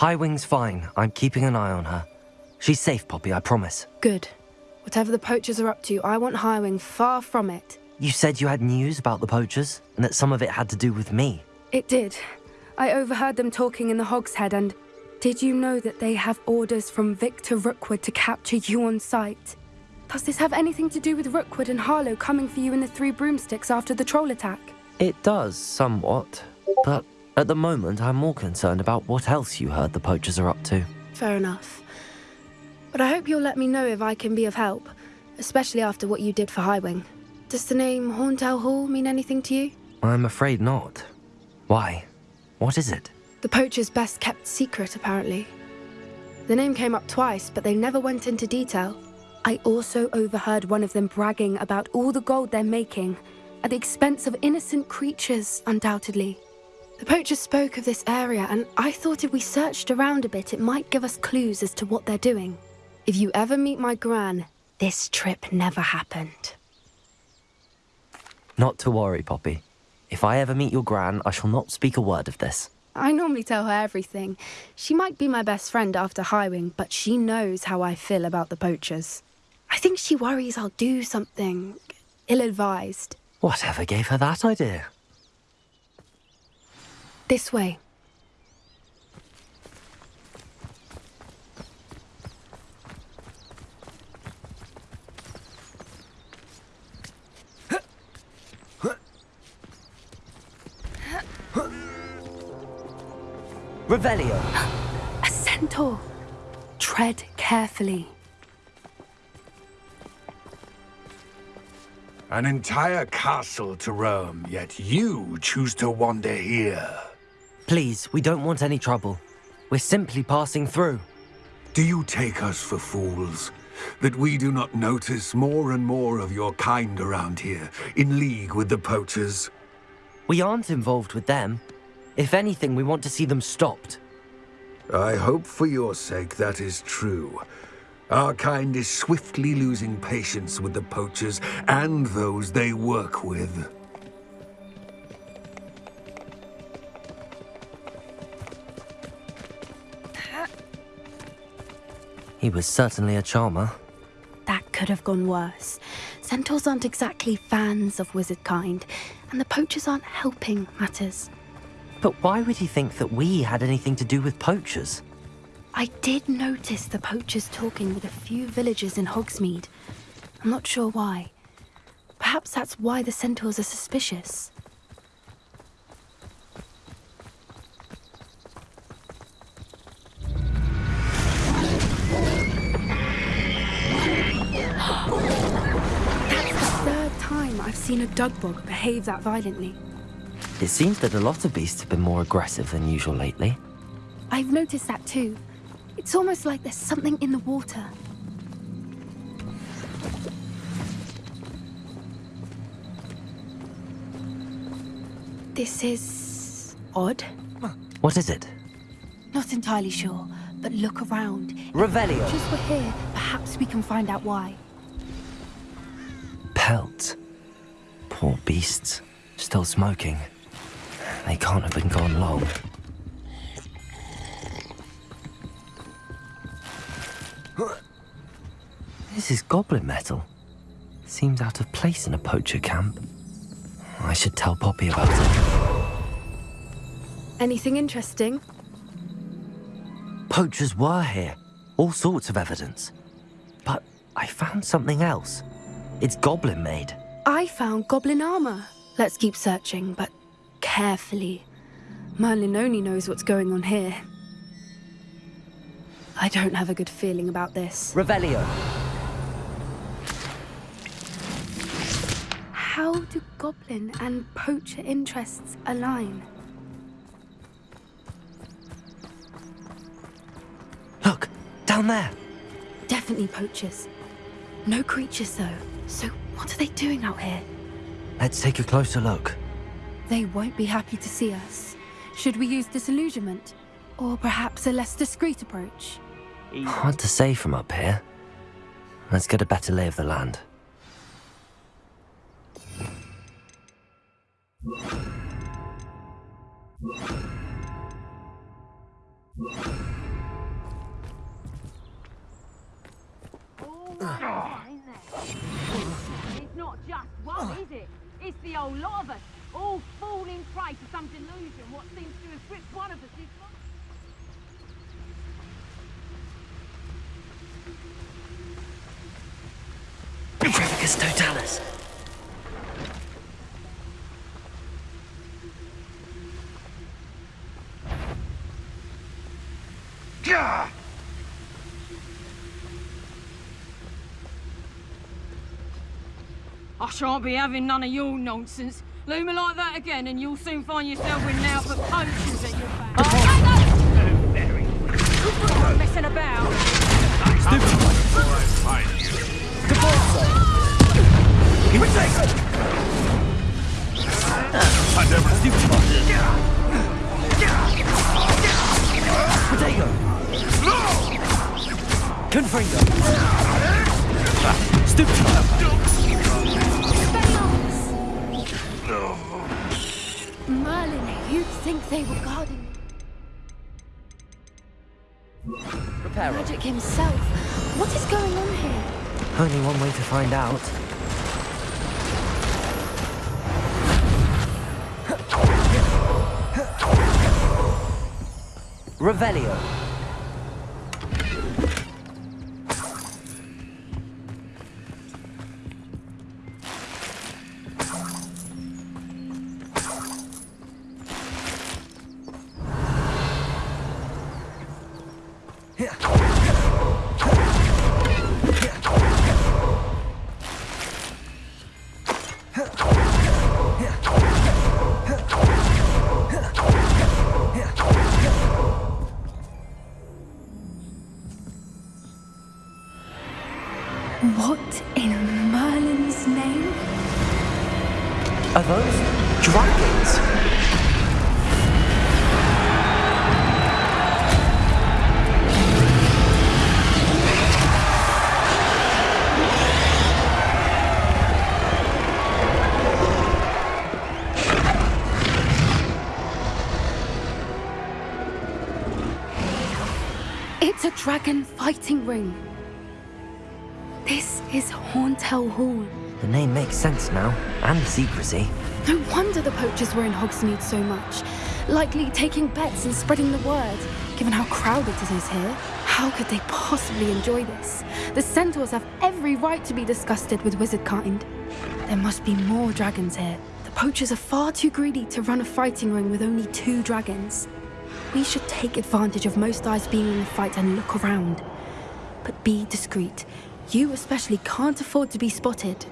Highwing's fine. I'm keeping an eye on her. She's safe, Poppy, I promise. Good. Whatever the poachers are up to, I want Highwing far from it. You said you had news about the poachers, and that some of it had to do with me. It did. I overheard them talking in the Hog's Head, and did you know that they have orders from Victor Rookwood to capture you on sight? Does this have anything to do with Rookwood and Harlow coming for you in the Three Broomsticks after the troll attack? It does, somewhat. But at the moment, I'm more concerned about what else you heard the poachers are up to. Fair enough. But I hope you'll let me know if I can be of help, especially after what you did for Highwing. Does the name Horntail Hall mean anything to you? I'm afraid not. Why? What is it? The poacher's best kept secret, apparently. The name came up twice, but they never went into detail. I also overheard one of them bragging about all the gold they're making, at the expense of innocent creatures, undoubtedly. The poachers spoke of this area, and I thought if we searched around a bit, it might give us clues as to what they're doing. If you ever meet my gran, this trip never happened. Not to worry, Poppy. If I ever meet your gran, I shall not speak a word of this. I normally tell her everything. She might be my best friend after Highwing, but she knows how I feel about the poachers. I think she worries I'll do something ill-advised. Whatever gave her that idea? This way. Revelio! A centaur. Tread carefully. An entire castle to roam, yet you choose to wander here. Please, we don't want any trouble. We're simply passing through. Do you take us for fools? That we do not notice more and more of your kind around here, in league with the poachers? We aren't involved with them. If anything, we want to see them stopped. I hope for your sake that is true. Our kind is swiftly losing patience with the poachers and those they work with. He was certainly a charmer. That could have gone worse. Centaurs aren't exactly fans of wizard kind, and the poachers aren't helping matters. But why would he think that we had anything to do with poachers? I did notice the poachers talking with a few villagers in Hogsmeade. I'm not sure why. Perhaps that's why the centaurs are suspicious. I've seen a dugbog behave that violently. It seems that a lot of beasts have been more aggressive than usual lately. I've noticed that too. It's almost like there's something in the water. This is... odd. What is it? Not entirely sure, but look around. Revelio! Just we're here, perhaps we can find out why. Pelt. Poor beasts. Still smoking. They can't have been gone long. This is goblin metal. Seems out of place in a poacher camp. I should tell Poppy about it. Anything interesting? Poachers were here. All sorts of evidence. But I found something else. It's goblin made. I found goblin armor. Let's keep searching, but carefully. Merlin only knows what's going on here. I don't have a good feeling about this. Revelio! How do goblin and poacher interests align? Look! Down there! Definitely poachers. No creatures, though. So what are they doing out here? Let's take a closer look. They won't be happy to see us. Should we use disillusionment? Or perhaps a less discreet approach? Hard to say from up here. Let's get a better lay of the land. It's the lot of us, all falling prey to some delusion what seems to have gripped one of us is Brevicus Totalis. Gah! I shan't be having none of your nonsense. Loom me like that again and you'll soon find yourself with now for poachers at your back. Oh, Very. Stop messing about. Protego. Confringo. Stupid. Think they were guarding Reparo. Magic himself. What is going on here? Only one way to find out. Revelio. What in Merlin's name? Are those dragons? It's a dragon fighting ring. This is Horntail Hall. The name makes sense now, and the secrecy. No wonder the poachers were in Hogsmeade so much. Likely taking bets and spreading the word, given how crowded it is here. How could they possibly enjoy this? The centaurs have every right to be disgusted with wizard kind. There must be more dragons here. The poachers are far too greedy to run a fighting ring with only two dragons. We should take advantage of most eyes being in the fight and look around. But be discreet. You especially can't afford to be spotted.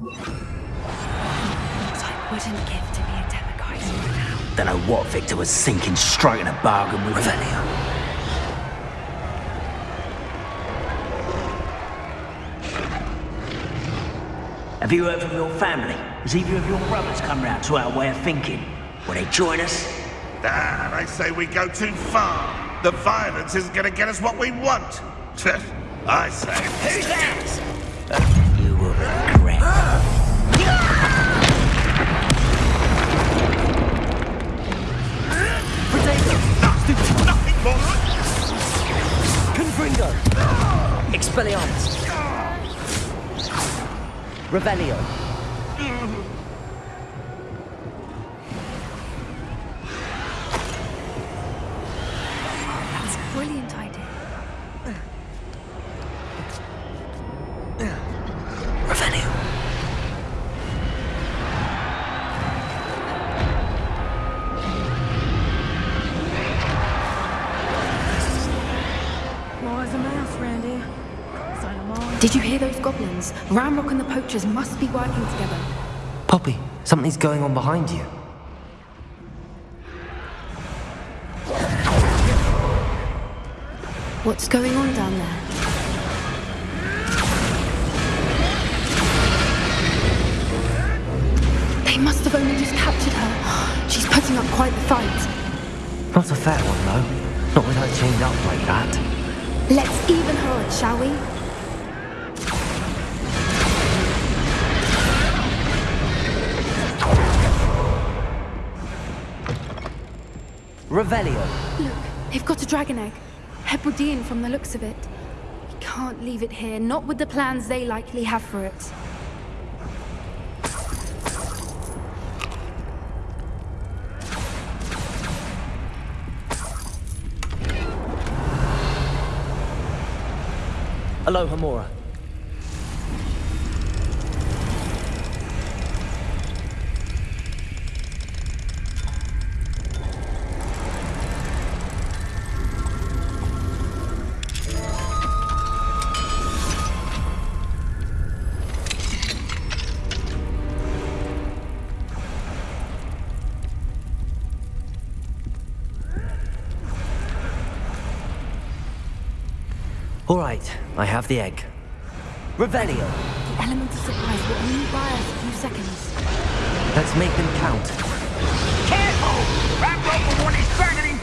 What I wouldn't give to be a Demiguise right now. Don't know what Victor was thinking, striking a bargain with Revelio. Have you heard from your family? Has either of your brothers come round to our way of thinking? Will they join us? Ah, they say we go too far. The violence isn't going to get us what we want. I say. Who's that? You will regret. Nothing more. Confringo. Expelliarmus. Revelio. Did you hear those goblins? Ranrok and the poachers must be working together. Poppy, something's going on behind you. What's going on down there? They must have only just captured her. She's putting up quite the fight. Not a fair one, though. Not with her chained up like that. Let's even her shall we? Revelio. Look, They've got a dragon egg. Hebridean from the looks of it. We can't leave it here, not with the plans they likely have for it. Alohomora. Right, I have the egg. Revelio. The element of surprise will only buy us a few seconds. Let's make them count. Careful! That rope will want its burden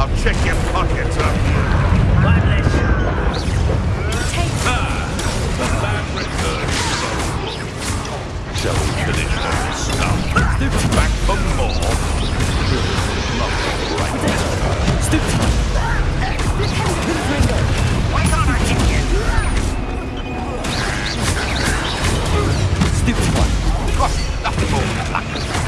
I'll check your pockets up. One less. Shall we finish this stuff? Back for more? Gosh, nothing more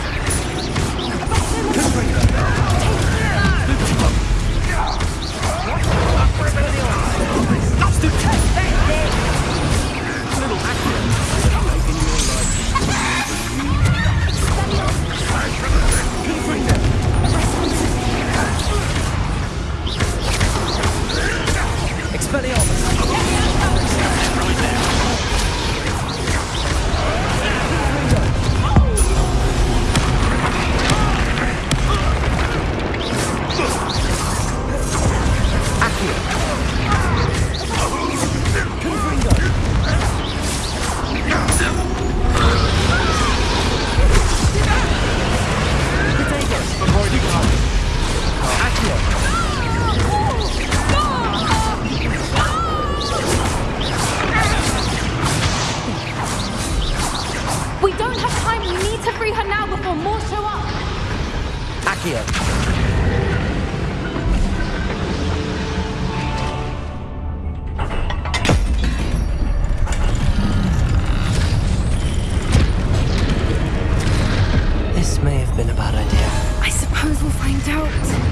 been a bad idea. I suppose we'll find out.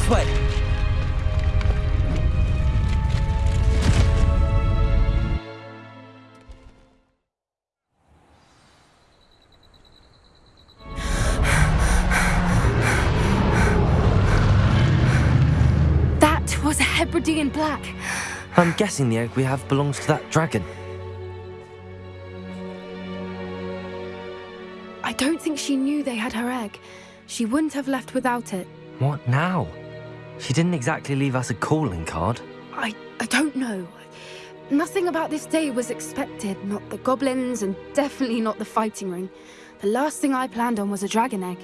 This way! that was a Hebridean black. I'm guessing the egg we have belongs to that dragon. I don't think she knew they had her egg. She wouldn't have left without it. What now? She didn't exactly leave us a calling card. I, I don't know. Nothing about this day was expected. Not the goblins, and definitely not the fighting ring. The last thing I planned on was a dragon egg.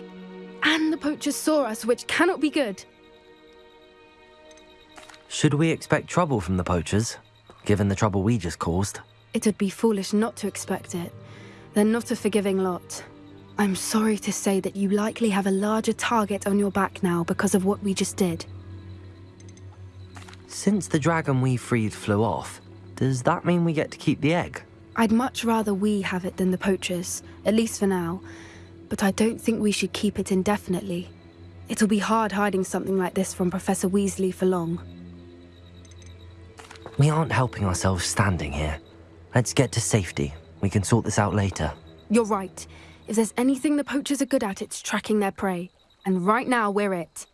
And the poachers saw us, which cannot be good. Should we expect trouble from the poachers, given the trouble we just caused? It would be foolish not to expect it. They're not a forgiving lot. I'm sorry to say that you likely have a larger target on your back now because of what we just did. Since the dragon we freed flew off, does that mean we get to keep the egg? I'd much rather we have it than the poachers, at least for now. But I don't think we should keep it indefinitely. It'll be hard hiding something like this from Professor Weasley for long. We aren't helping ourselves standing here. Let's get to safety. We can sort this out later. You're right. If there's anything the poachers are good at, it's tracking their prey. And right now, we're it.